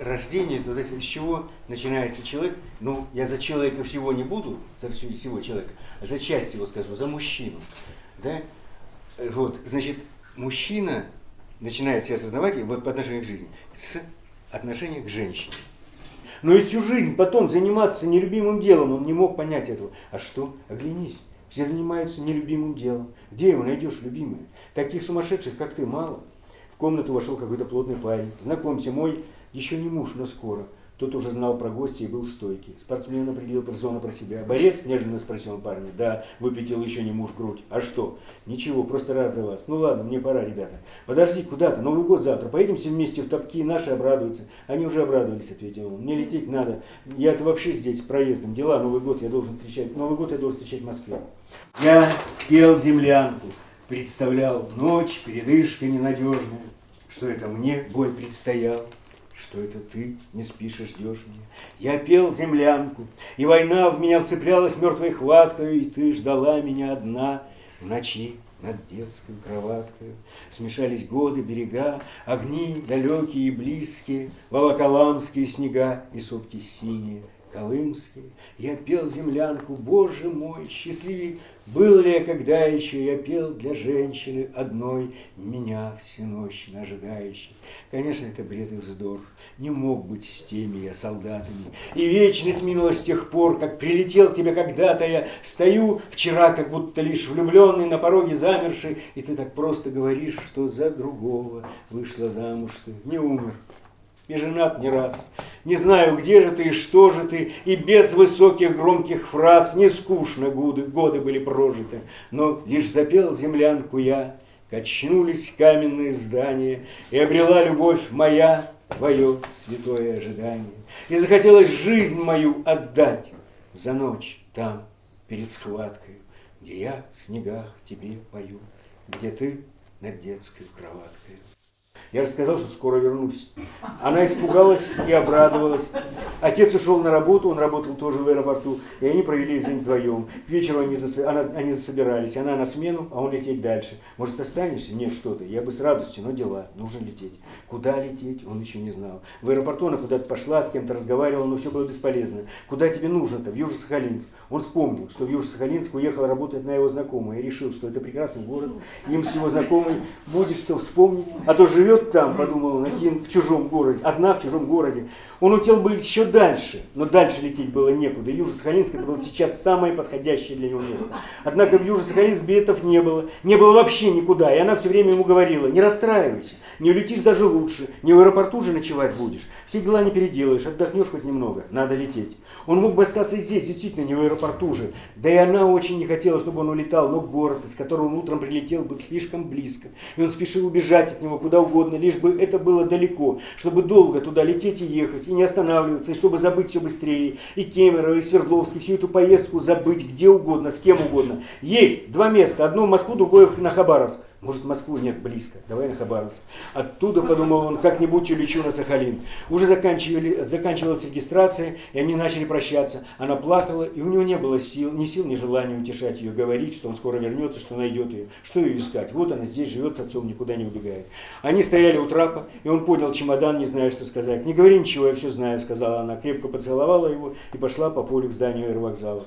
рождение, то есть с чего начинается человек? Ну, я за человека всего не буду, за всего человека, а за часть его скажу, за мужчину. Да? Вот, значит, мужчина начинает себя осознавать вот по отношению к жизни с отношения к женщине. Но и всю жизнь потом заниматься нелюбимым делом, он не мог понять этого. А что? Оглянись. Все занимаются нелюбимым делом. Где его найдешь, любимый? Таких сумасшедших, как ты, мало. Комнату вошел какой-то плотный парень. Знакомься, мой еще не муж, но скоро. Тот уже знал про гостя и был стойкий. Спортсмен определил персону про себя. Борец? Неожиданно спросил парня. Да, выпятил еще не муж грудь. А что? Ничего, просто рад за вас. Ну ладно, мне пора, ребята. Подожди, куда-то? Новый год завтра. Поедем все вместе в топки, наши обрадуются. Они уже обрадовались, ответил он. Мне лететь надо. Я-то вообще здесь проездом. Дела, Новый год я должен встречать. Новый год я должен встречать в Москве. Я пел землянку. Представлял ночь, передышка ненадежная. Что это мне бой предстоял что это ты не спишь и ждешь меня. Я пел землянку, и война в меня вцеплялась мертвой хваткой, и ты ждала меня одна в ночи над детской кроваткой. Смешались годы, берега, огни далекие и близкие, волоколамские снега и сопки синие, колымские. Я пел землянку, Боже мой, счастливее был ли я когда еще, я пел для женщины одной, меня всю ночь ожидающей. Конечно, это бред и вздор, не мог быть с теми я солдатами. И вечность минула с тех пор, как прилетел тебе когда-то я, стою вчера, как будто лишь влюбленный, на пороге замерший, и ты так просто говоришь, что за другого вышла замуж ты, не умер, и женат не раз. Не знаю, где же ты и что же ты, и без высоких громких фраз не скучно годы, годы были прожиты, но лишь запел землянку я, качнулись каменные здания, и обрела любовь моя твое святое ожидание. И захотелось жизнь мою отдать за ночь там, перед схваткой, где я в снегах тебе пою, где ты над детской кроваткой. Я же сказал, что скоро вернусь. Она испугалась и обрадовалась. Отец ушел на работу, он работал тоже в аэропорту, и они провели день вдвоем. К вечеру они, зас... она... они засобирались, она на смену, а он лететь дальше. Может, останешься? Нет, что ты. Я бы с радостью, но дела, нужно лететь. Куда лететь, он еще не знал. В аэропорту она куда-то пошла, с кем-то разговаривала, но все было бесполезно. Куда тебе нужно-то? В Южно-Сахалинск. Он вспомнил, что в Южно-Сахалинск уехал работать на его знакомая, и решил, что это прекрасный город, им с его знакомой будет что вспомнить, а то живет живет там, подумал он, один в чужом городе, одна в чужом городе. Он хотел бы еще дальше, но дальше лететь было некуда. Южно-Сахалинск это было сейчас самое подходящее для него место. Однако в Южно-Сахалинск билетов не было, не было вообще никуда. И она все время ему говорила, не расстраивайся, не улетишь даже лучше, не в аэропорту же ночевать будешь. Все дела не переделаешь, отдохнешь хоть немного, надо лететь. Он мог бы остаться здесь, действительно, не в аэропорту же. Да и она очень не хотела, чтобы он улетал, но город, из которого он утром прилетел, был слишком близко. И он спешил убежать от него куда угодно, лишь бы это было далеко, чтобы долго туда лететь и ехать и не останавливаться, и чтобы забыть все быстрее. И Кемерово, и Свердловский, всю эту поездку забыть где угодно, с кем угодно. Есть два места, одно в Москву, другое на Хабаровск. Может, Москву нет близко, давай на Хабаровск. Оттуда, подумал он, как-нибудь улечу на Сахалин. Уже заканчивали, заканчивалась регистрация, и они начали прощаться. Она плакала, и у него не было сил, ни сил, ни желания утешать ее, говорить, что он скоро вернется, что найдет ее. Что ее искать? Вот она здесь живет с отцом, никуда не убегает. Они стояли у трапа, и он поднял чемодан, не зная, что сказать. «Не говори ничего, я все знаю», — сказала она. Крепко поцеловала его и пошла по полю к зданию аэровокзала.